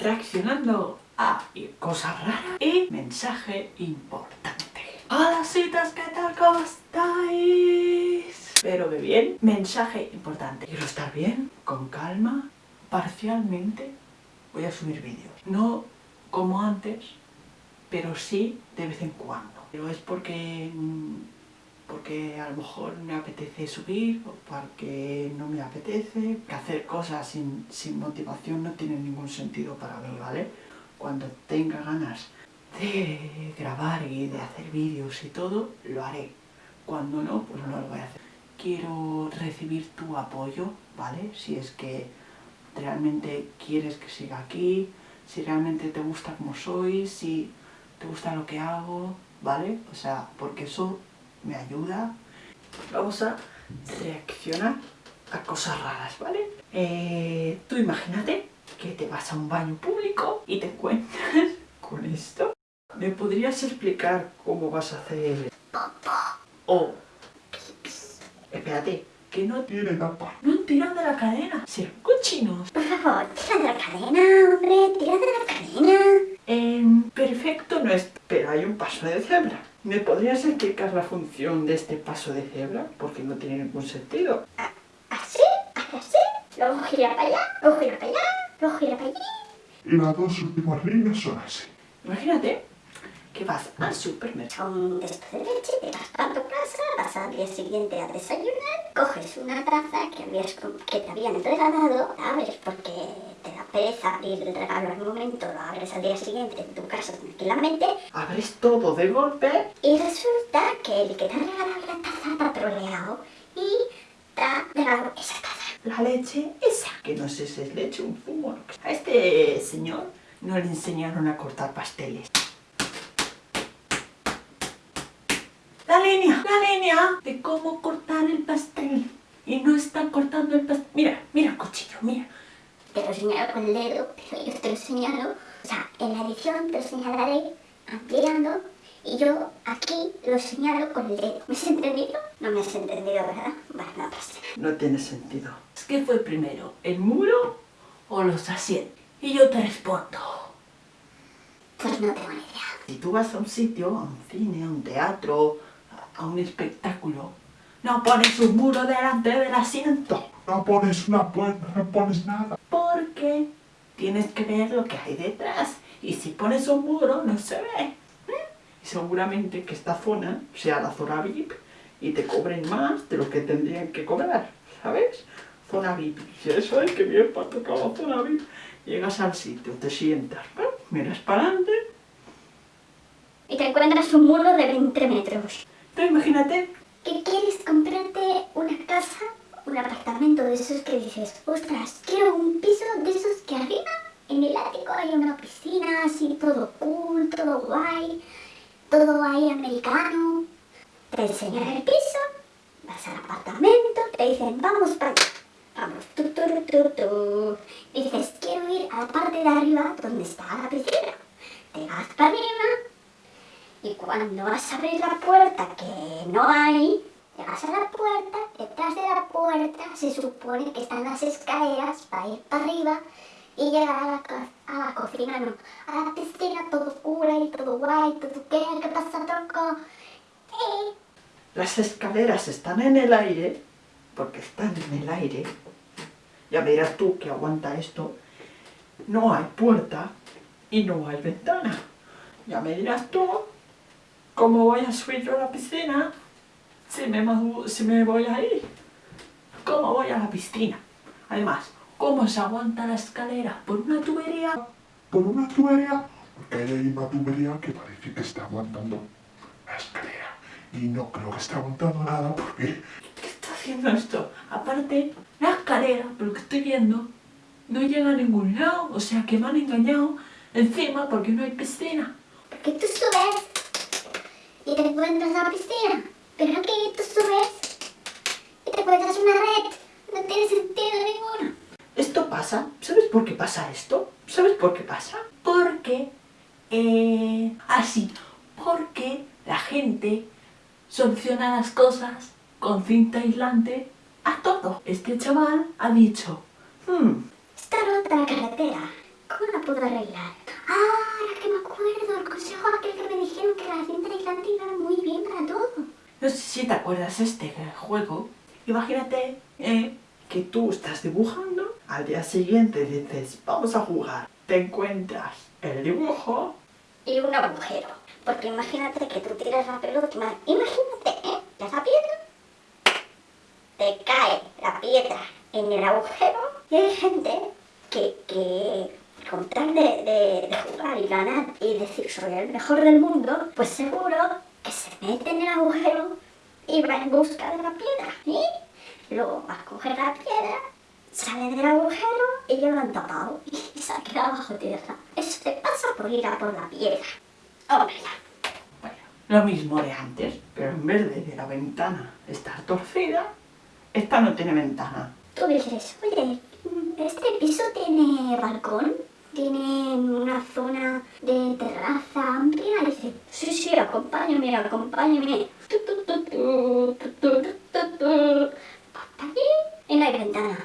reaccionando a cosas raras y mensaje importante. Hola citas, ¿qué tal? ¿Cómo estáis? Espero que bien. Mensaje importante. Quiero estar bien, con calma, parcialmente. Voy a subir vídeos. No como antes, pero sí de vez en cuando. Pero es porque mm, porque a lo mejor me apetece subir o porque no me apetece. Que hacer cosas sin, sin motivación no tiene ningún sentido para mí, ¿vale? Cuando tenga ganas de grabar y de hacer vídeos y todo, lo haré. Cuando no, pues no lo voy a hacer. Quiero recibir tu apoyo, ¿vale? Si es que realmente quieres que siga aquí, si realmente te gusta como soy, si te gusta lo que hago, ¿vale? O sea, porque eso me ayuda. Vamos a reaccionar a cosas raras, ¿vale? Eh, tú imagínate que te vas a un baño público y te encuentras con esto. ¿Me podrías explicar cómo vas a hacer? O... Espérate, que no tiene tapa. No tiran de la cadena, serán cochinos. Por favor, tira de la cadena, hombre, tira de la cadena. En perfecto no es, pero hay un paso de cebra. ¿Me podrías explicar la función de este paso de cebra? Porque no tiene ningún sentido. ¿Así? ¿Así? Luego gira para allá, luego gira para allá, luego gira para allí. Y las dos últimas líneas son así. Imagínate que vas al supermercado. Con esto de leche, te vas para tu casa, vas al día siguiente a desayunar, coges una taza que, habías, que te habían regalado, la abres porque te da pereza abrir el regalo al momento, lo abres al día siguiente en tu casa tranquilamente. Abres todo de golpe. Y resulta que el que te ha regalado la taza te ha troleado y te ha regalado esa taza. La leche esa, que no sé si es leche o un zumo. A este señor no le enseñaron a cortar pasteles. Línea, la línea de cómo cortar el pastel. Y no están cortando el pastel. Mira, mira cuchillo, mira. Te lo señalo con el dedo, pero yo te lo señalo. O sea, en la edición te lo señalaré ampliando y yo aquí lo señalo con el dedo. ¿Me has entendido? No me has entendido, ¿verdad? Vale, no pasa. No tiene sentido. ¿Qué fue primero, el muro o los asientos? Y yo te respondo. Pues no tengo ni idea. Si tú vas a un sitio, a un cine, a un teatro, a un espectáculo, no pones un muro delante del asiento. No pones una puerta, no pones nada. Porque tienes que ver lo que hay detrás. Y si pones un muro, no se ve. ¿eh? Y seguramente que esta zona sea la zona VIP y te cobren más de lo que tendrían que cobrar, ¿sabes? Zona VIP. Si eso es que bien para tocar la zona VIP. Llegas al sitio, te sientas, ¿eh? miras para adelante. Y te encuentras un muro de 20 metros. Imagínate que quieres comprarte una casa, un apartamento de esos que dices, ostras, quiero un piso de esos que arriba, en el ático hay una piscina, así todo cool, todo guay, todo ahí americano. Te enseñan el piso, vas al apartamento, te dicen, vamos para allá. Vamos, tu, tu, tu, tu. Dices, quiero ir a la parte de arriba donde está la piscina. Te vas para arriba, y cuando vas a abrir la puerta que no hay, llegas a la puerta, detrás de la puerta se supone que están las escaleras para ir para arriba y llegar a la, a cocina, no, a la piscina, todo cura y todo guay, todo qué, qué pasa, troco. Eh. Las escaleras están en el aire, porque están en el aire. Ya verás tú que aguanta esto. No hay puerta y no hay ventana. Ya me dirás tú ¿Cómo voy a subir yo a la piscina si me, si me voy a ir? ¿Cómo voy a la piscina? Además, ¿cómo se aguanta la escalera? ¿Por una tubería? ¿Por una tubería? Porque hay una tubería que parece que está aguantando la escalera. Y no creo que esté aguantando nada porque... ¿Qué está haciendo esto? Aparte, la escalera, por lo que estoy viendo, no llega a ningún lado. O sea que me han engañado encima porque no hay piscina. Porque tú subes y te encuentras a la piscina. Pero aquí tú subes y te encuentras una red. No tiene sentido ninguno. Esto pasa. ¿Sabes por qué pasa esto? ¿Sabes por qué pasa? Porque... Eh, así. Porque la gente soluciona las cosas con cinta aislante a todo. Este chaval ha dicho... Hmm, Está rota la carretera. ¿Cómo la puedo arreglar? Ah, que acuerdo, el consejo aquel que me dijeron que la cinta aislante iba muy bien para todo. No sé si te acuerdas este juego. Imagínate eh, que tú estás dibujando, al día siguiente dices, vamos a jugar. Te encuentras el dibujo Y un agujero. Porque imagínate que tú tiras la pelota, ima- imagínate, ¿eh? Tiras la piedra, te cae la piedra en el agujero y hay gente que, que con tal de, de- de jugar y ganar y decir soy el mejor del mundo, pues seguro que se mete en el agujero y va en busca de la piedra. Y luego va a coger la piedra, sale del agujero y ya lo han tapado y se ha quedado bajo tierra. Eso te pasa por ir a por la piedra. Hombre, ya. Bueno, lo mismo de antes, pero en vez de, de la ventana estar torcida, esta no tiene ventana. Tú dices, oye, ¿este piso tiene balcón? ¿Tiene una zona de terraza amplia? Y dice, sí, sí, acompáñame, acompáñame. Hasta allí y no ventana.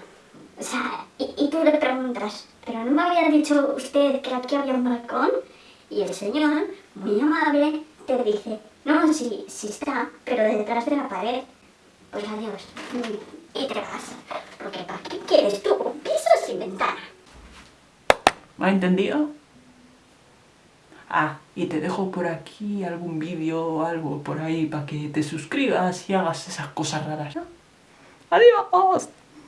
O sea, y, y tú le preguntas, ¿pero no me había dicho usted que aquí había un balcón? Y el señor, muy amable, te dice, no, sí, sí está, pero detrás de la pared. Pues adiós. Y te vas. Porque ¿para qué quieres tú un piso sin ventana? ¿Me ha entendido? Ah, y te dejo por aquí algún vídeo o algo por ahí para que te suscribas y hagas esas cosas raras. ¿no? ¡Adiós!